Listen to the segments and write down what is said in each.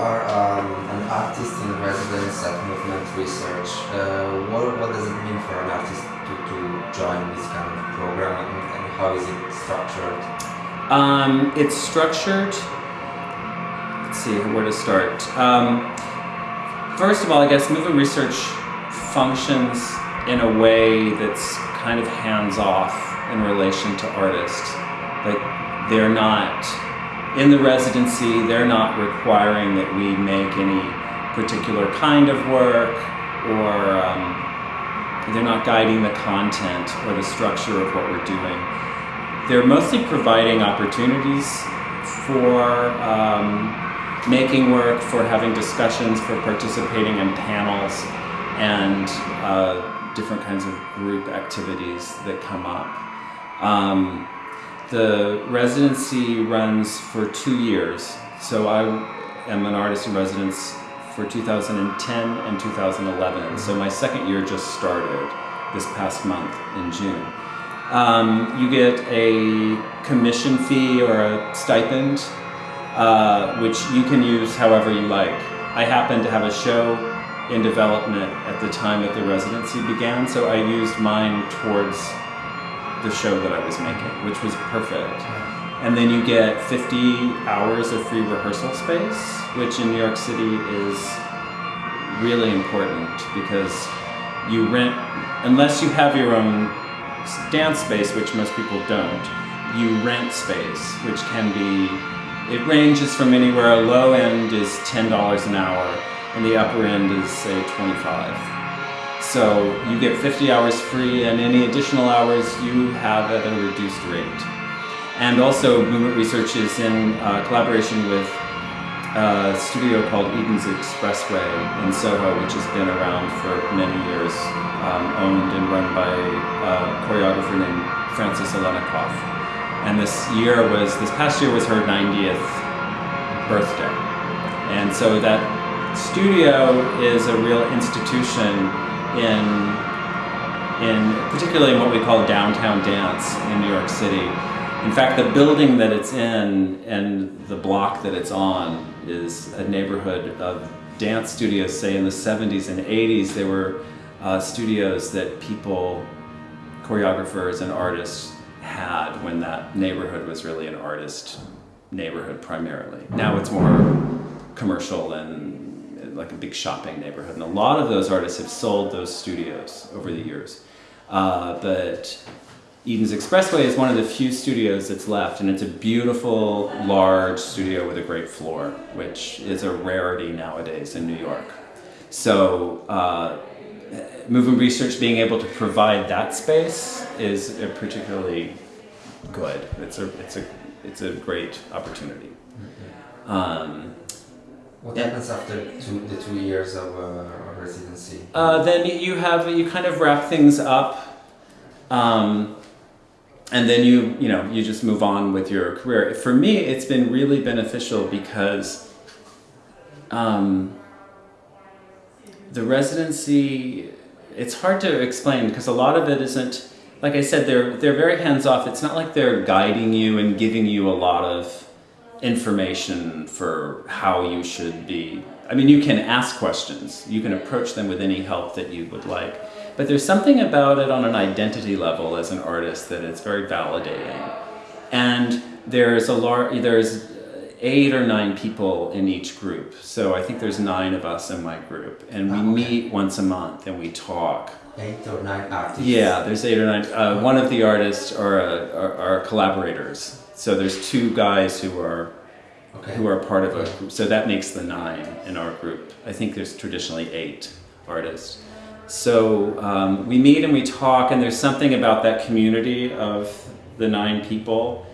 are um, an artist in residence at Movement Research. Uh, what, what does it mean for an artist to, to join this kind of program and, and how is it structured? Um, it's structured. Let's see where to start. Um, first of all, I guess Movement Research functions in a way that's kind of hands off in relation to artists. Like they're not in the residency. They're not requiring that we make any particular kind of work, or um, they're not guiding the content or the structure of what we're doing they're mostly providing opportunities for um, making work, for having discussions, for participating in panels, and uh, different kinds of group activities that come up. Um, the residency runs for two years, so I am an artist in residence for 2010 and 2011. So my second year just started this past month in June. Um, you get a commission fee or a stipend, uh, which you can use however you like. I happen to have a show in development at the time that the residency began, so I used mine towards the show that I was making, which was perfect. And then you get 50 hours of free rehearsal space, which in New York City is really important because you rent, unless you have your own dance space, which most people don't, you rent space, which can be, it ranges from anywhere, a low end is $10 an hour, and the upper end is say 25. So you get 50 hours free, and any additional hours you have at a reduced rate. And also, Movement Research is in uh, collaboration with a studio called Eden's Expressway in Soho, which has been around for many years, um, owned and run by a choreographer named Frances Alenikoff. And this year was, this past year was her 90th birthday. And so that studio is a real institution in, in particularly in what we call downtown dance in New York City. In fact, the building that it's in and the block that it's on is a neighborhood of dance studios, say in the 70s and 80s. They were uh, studios that people, choreographers and artists had when that neighborhood was really an artist neighborhood primarily. Now it's more commercial and like a big shopping neighborhood. And a lot of those artists have sold those studios over the years. Uh, but Eden's Expressway is one of the few studios that's left, and it's a beautiful, large studio with a great floor, which is a rarity nowadays in New York. So, uh, Movement Research being able to provide that space is particularly good. It's a, it's a, it's a great opportunity. Um, What happens after two, the two years of uh, residency? Uh, then you have you kind of wrap things up, um, and then you you know you just move on with your career. For me, it's been really beneficial because um, the residency. It's hard to explain because a lot of it isn't. Like I said, they're they're very hands off. It's not like they're guiding you and giving you a lot of information for how you should be. I mean, you can ask questions. You can approach them with any help that you would like. But there's something about it on an identity level as an artist that it's very validating. And there's a large, there's eight or nine people in each group. So I think there's nine of us in my group. And we Ah, okay. meet once a month and we talk. Eight or nine artists? Yeah, there's eight or nine. Uh, one of the artists are, uh, are, are collaborators. So there's two guys who are Okay. who are part of a group. So that makes the nine in our group. I think there's traditionally eight artists. So um, we meet and we talk, and there's something about that community of the nine people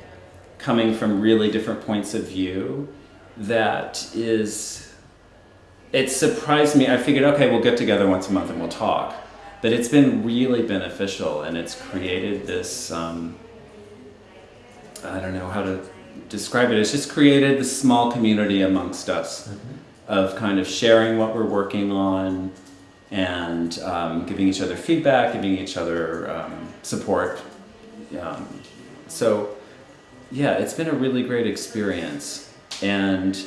coming from really different points of view that is. It surprised me. I figured, okay, we'll get together once a month and we'll talk. But it's been really beneficial, and it's created this. Um, I don't know how to describe it. It's just created this small community amongst us of kind of sharing what we're working on and um, giving each other feedback, giving each other um, support. Um, so, yeah, it's been a really great experience. And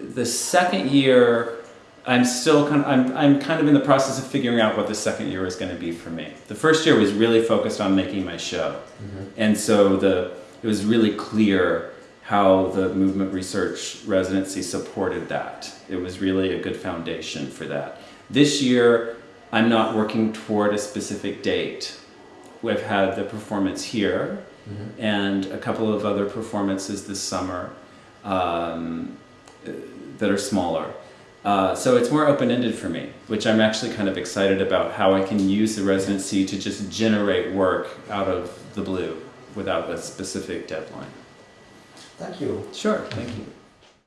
the second year, I'm still kind of, I'm, I'm kind of in the process of figuring out what the second year is going to be for me. The first year was really focused on making my show. And so the, it was really clear how the movement research residency supported that. It was really a good foundation for that. This year, I'm not working toward a specific date. We've had the performance here and a couple of other performances this summer um, that are smaller. Uh, so it's more open-ended for me, which I'm actually kind of excited about how I can use the residency to just generate work out of the blue without a specific deadline. Thank you. Sure, thank you.